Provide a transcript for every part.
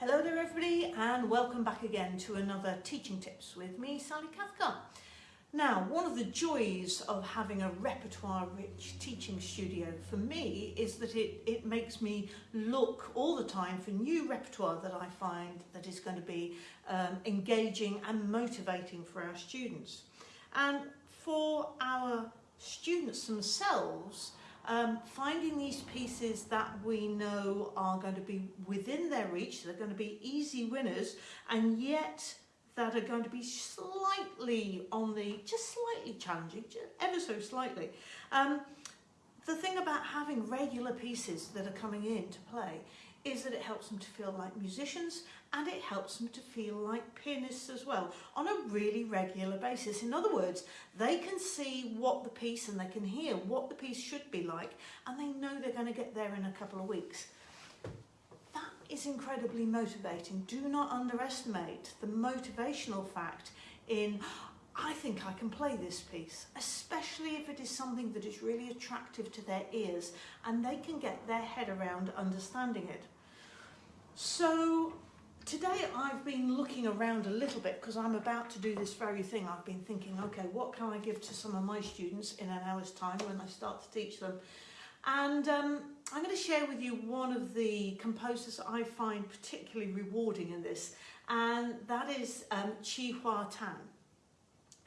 Hello there everybody and welcome back again to another Teaching Tips with me, Sally Cathcart. Now, one of the joys of having a repertoire-rich teaching studio for me is that it, it makes me look all the time for new repertoire that I find that is going to be um, engaging and motivating for our students. And for our students themselves, um, finding these pieces that we know are going to be within their reach, they're going to be easy winners, and yet that are going to be slightly on the, just slightly challenging, just ever so slightly. Um, the thing about having regular pieces that are coming in to play is that it helps them to feel like musicians and it helps them to feel like pianists as well on a really regular basis. In other words, they can see what the piece and they can hear what the piece should be like and they know they're going to get there in a couple of weeks That is incredibly motivating. Do not underestimate the motivational fact in I think I can play this piece, especially if it is something that is really attractive to their ears and they can get their head around understanding it. So today I've been looking around a little bit because I'm about to do this very thing. I've been thinking, okay, what can I give to some of my students in an hour's time when I start to teach them? And um, I'm going to share with you one of the composers I find particularly rewarding in this, and that is um, Chi Hua Tan.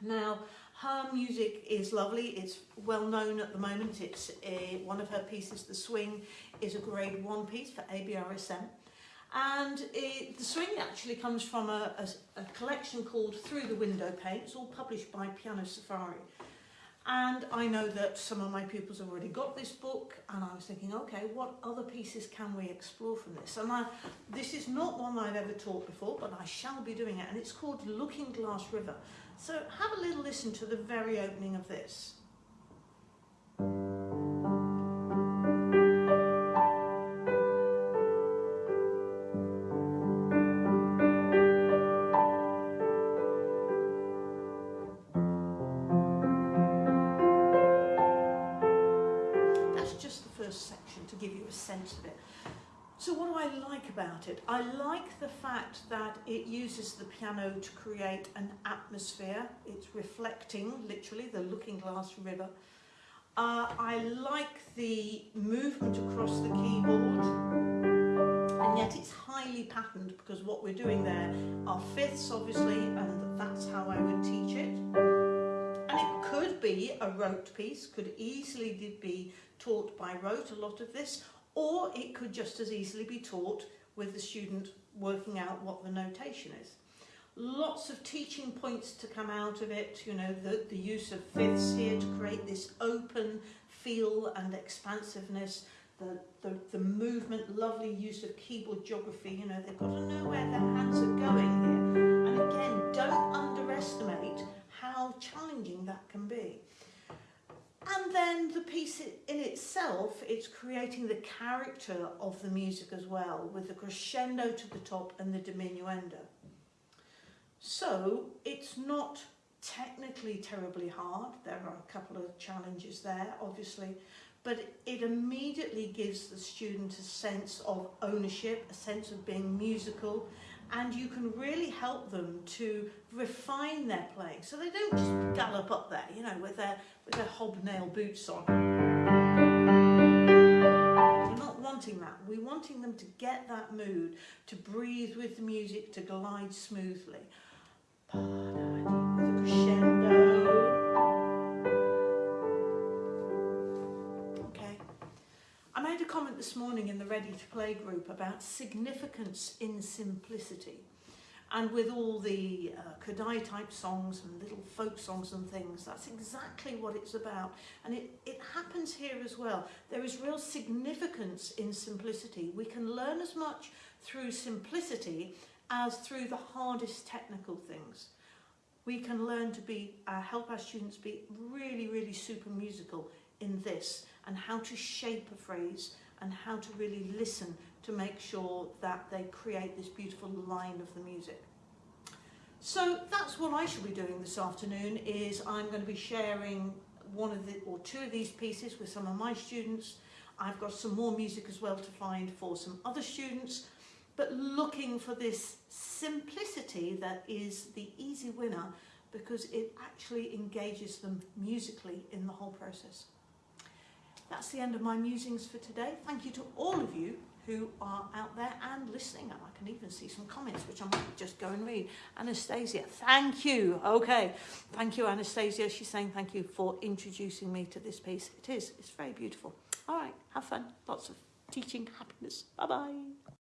Now, her music is lovely, it's well known at the moment, it's a, one of her pieces, The Swing, is a grade one piece for ABRSM. And it, the swing actually comes from a, a, a collection called Through the Window Pane. It's all published by Piano Safari. And I know that some of my pupils have already got this book and I was thinking, okay, what other pieces can we explore from this? And I, this is not one I've ever taught before, but I shall be doing it. And it's called Looking Glass River. So have a little listen to the very opening of this. Sense of it. So what do I like about it? I like the fact that it uses the piano to create an atmosphere. It's reflecting, literally, the looking glass river. Uh, I like the movement across the keyboard and yet it's highly patterned because what we're doing there are fifths obviously and that's how I would teach it. Could be a rote piece, could easily be taught by rote, a lot of this, or it could just as easily be taught with the student working out what the notation is. Lots of teaching points to come out of it, you know, the, the use of fifths here to create this open feel and expansiveness, the, the, the movement, lovely use of keyboard geography, you know, they've got to know where their hands are going challenging that can be. And then the piece in itself, it's creating the character of the music as well, with the crescendo to the top and the diminuendo. So it's not technically terribly hard. There are a couple of challenges there, obviously, but it immediately gives the student a sense of ownership, a sense of being musical, and you can really help them to refine their playing so they don't just gallop up there, you know, with their, with their hobnail boots on. We're not wanting that. We're wanting them to get that mood, to breathe with the music, to glide smoothly. A crescendo. This morning in the Ready to Play group about significance in simplicity. And with all the uh, Kodály type songs and little folk songs and things, that's exactly what it's about. And it, it happens here as well. There is real significance in simplicity. We can learn as much through simplicity as through the hardest technical things. We can learn to be, uh, help our students be really, really super musical in this and how to shape a phrase and how to really listen to make sure that they create this beautiful line of the music. So that's what I shall be doing this afternoon is I'm going to be sharing one of the or two of these pieces with some of my students. I've got some more music as well to find for some other students but looking for this simplicity that is the easy winner because it actually engages them musically in the whole process. That's the end of my musings for today. Thank you to all of you who are out there and listening. And I can even see some comments, which I might just go and read. Anastasia, thank you. Okay, thank you, Anastasia. She's saying thank you for introducing me to this piece. It is, it's very beautiful. All right, have fun. Lots of teaching happiness. Bye-bye.